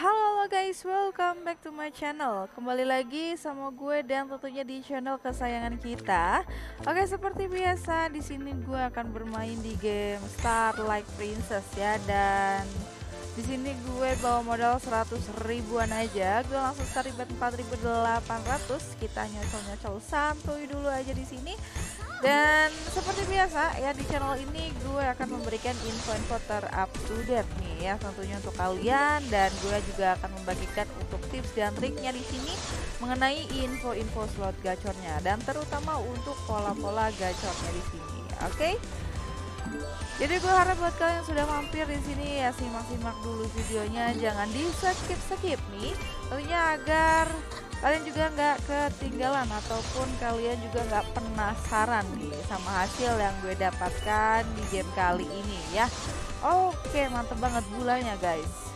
Halo guys, welcome back to my channel. Kembali lagi sama gue dan tentunya di channel kesayangan kita. Oke, seperti biasa di sini gue akan bermain di game Starlight Princess ya dan di sini gue bawa modal 100 ribuan aja. Gue langsung start ribet 4800. Kita nyocol-nyocol santuy dulu aja di sini. Dan seperti biasa ya di channel ini gue akan memberikan info-info terupdate nih ya tentunya untuk kalian dan gue juga akan membagikan untuk tips dan triknya di sini mengenai info-info slot gacornya dan terutama untuk pola-pola gacornya di sini. Oke? Okay? Jadi gue harap buat kalian yang sudah mampir di sini ya simak-simak dulu videonya, jangan di skip-skip nih, tentunya agar kalian juga nggak ketinggalan ataupun kalian juga nggak penasaran nih sama hasil yang gue dapatkan di game kali ini ya? Oke mantep banget bulanya guys.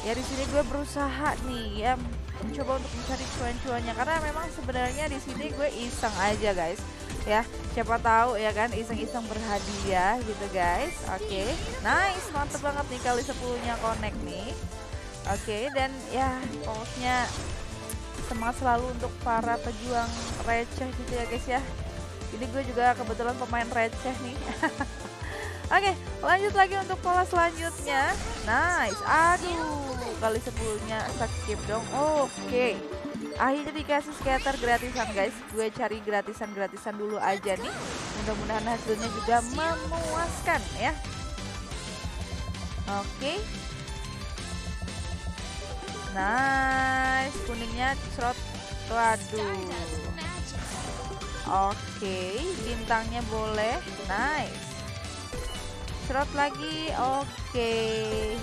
Ya di sini gue berusaha nih ya mencoba untuk mencari cuan-cuannya. Karena memang sebenarnya di sini gue iseng aja guys. Ya siapa tahu ya kan iseng-iseng berhadiah gitu guys. Oke nice mantep banget nih kali 10 nya connect nih. Oke dan ya pokoknya semangat selalu untuk para pejuang receh gitu ya guys ya. Ini gue juga kebetulan pemain receh nih. Oke lanjut lagi untuk pola selanjutnya. Nice. Aduh kali sepuluhnya skip dong. Oke. Akhirnya dikasih scatter gratisan guys. Gue cari gratisan-gratisan dulu aja nih. Mudah-mudahan hasilnya juga memuaskan ya. Oke Nice, kuningnya cerot. Waduh. Oke, okay, bintangnya boleh. Nice. Cerot lagi. Oke. Okay.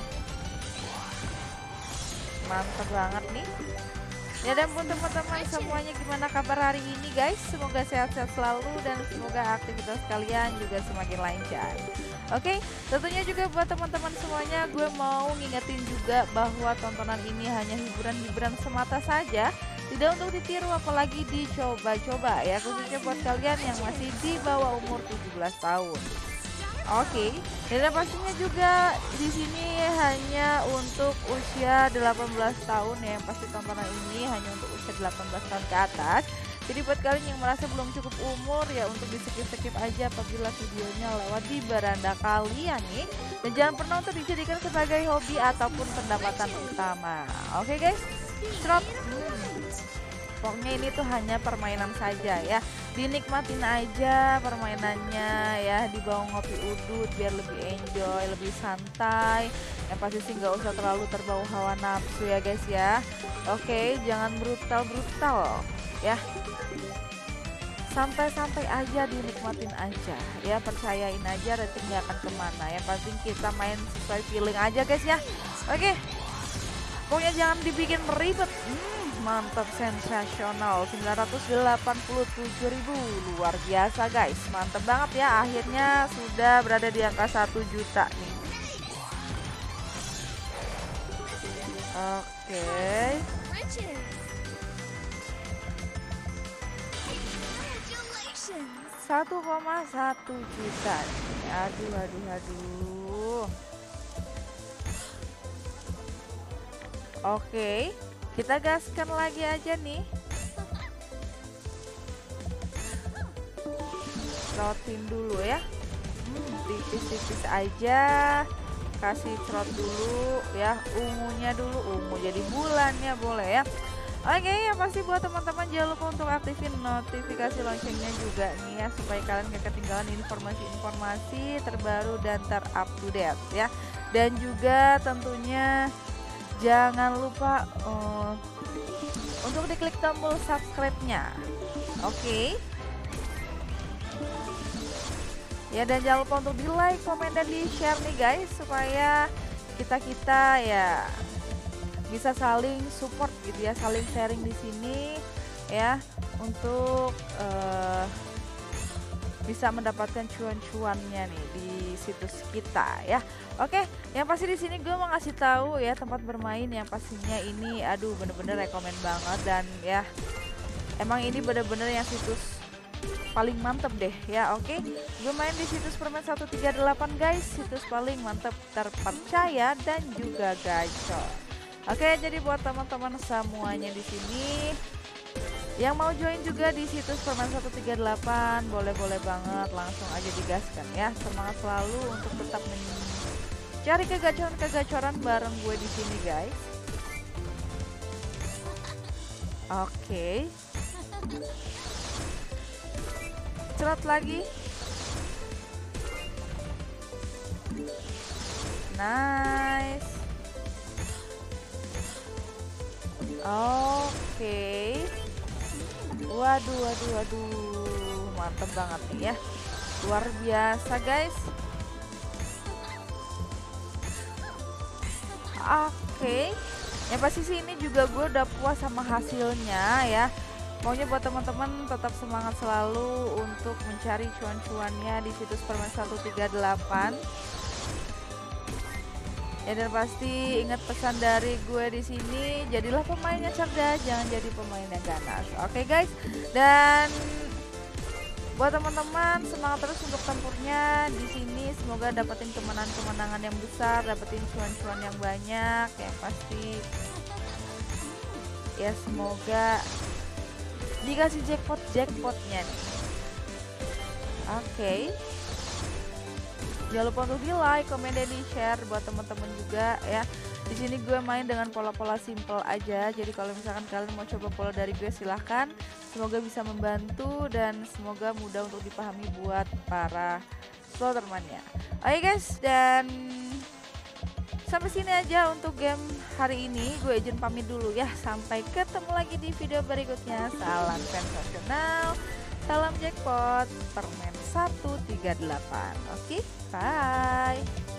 Mantap banget nih. Ya dan pun teman-teman semuanya gimana kabar hari ini guys Semoga sehat-sehat selalu dan semoga aktivitas kalian juga semakin lancar Oke, tentunya juga buat teman-teman semuanya gue mau ngingetin juga bahwa tontonan ini hanya hiburan-hiburan semata saja tidak untuk ditiru apalagi dicoba-coba ya khususnya buat kalian yang masih di bawah umur 17 tahun. Oke, dan pastinya juga di sini hanya untuk usia 18 tahun ya. Pasti tontonan ini hanya untuk usia 18 tahun ke atas. Jadi buat kalian yang merasa belum cukup umur ya untuk di skip-skip aja apabila videonya lewat di beranda kalian nih. Dan jangan pernah untuk dijadikan sebagai hobi ataupun pendapatan utama. Oke okay guys. Hmm. Pokoknya ini tuh hanya permainan saja ya. Dinikmatin aja permainannya ya, dibawa ngopi udut biar lebih enjoy, lebih santai. Yang pasti sih nggak usah terlalu terbawa hawa nafsu ya guys ya. Oke, jangan brutal-brutal ya. Santai-santai aja dinikmatin aja ya. Percayain aja ratingnya akan ke mana ya. Pasti kita main sesuai feeling aja guys ya. Oke. Pokoknya jangan dibikin ribet. Hmm, mantap sensasional. 987.000 luar biasa guys. Mantap banget ya. Akhirnya sudah berada di angka 1 juta nih. Oke. okay. 1,1 juta. Aduh aduh aduh. Oke kita gaskan lagi aja nih. Rotin dulu ya. Hmm, tipis-tipis aja. Kasih trot dulu ya ungunya dulu. Ungu jadi bulannya boleh ya Oke ya pasti buat teman-teman jangan lupa untuk aktifin notifikasi loncengnya juga nih ya supaya kalian gak ketinggalan informasi-informasi terbaru dan terupdate ya dan juga tentunya jangan lupa uh, untuk diklik tombol subscribe-nya oke okay. ya dan jangan lupa untuk di like, komen dan di share nih guys supaya kita kita ya bisa saling support gitu ya saling sharing di sini ya untuk uh, bisa mendapatkan cuan-cuannya nih di situs kita ya. Oke, yang pasti di sini gue mau ngasih tahu ya tempat bermain yang pastinya ini aduh bener-bener rekomend banget dan ya emang ini bener-bener yang situs paling mantep deh ya oke okay? gue main di situs permen 138 guys situs paling mantep terpercaya dan juga gacor Oke, jadi buat teman-teman semuanya di sini yang mau join juga di situs Permen 138 boleh-boleh banget langsung aja digaskan ya. Semangat selalu untuk tetap mencari kegacoran-kegacoran bareng gue di sini, guys. Oke. Cerat lagi. Nice. Oke. Waduh, waduh, waduh. Mantep banget nih ya. Luar biasa, guys. Oke. Yang pasti sih ini juga gue udah puas sama hasilnya ya. Maunya buat teman-teman tetap semangat selalu untuk mencari cuan-cuannya di situs permen 138 Ya dan pasti ingat pesan dari gue di sini, jadilah pemain yang cerdas, jangan jadi pemain yang ganas. Oke okay, guys. Dan buat teman-teman semangat terus untuk tempurnya di sini. Semoga dapetin kemenangan-kemenangan yang besar, dapetin cuan-cuan yang banyak. Yang pasti ya semoga dikasih jackpot jackpotnya. Oke. Okay. Jangan lupa untuk di like, komen, dan di share buat teman-teman juga ya. Di sini gue main dengan pola-pola simple aja. Jadi kalau misalkan kalian mau coba pola dari gue silahkan. Semoga bisa membantu dan semoga mudah untuk dipahami buat para slotermannya. Oke guys dan sampai sini aja untuk game hari ini. Gue izin pamit dulu ya. Sampai ketemu lagi di video berikutnya. Salam sensasional. Salam jackpot permen 138. Oke, okay? bye.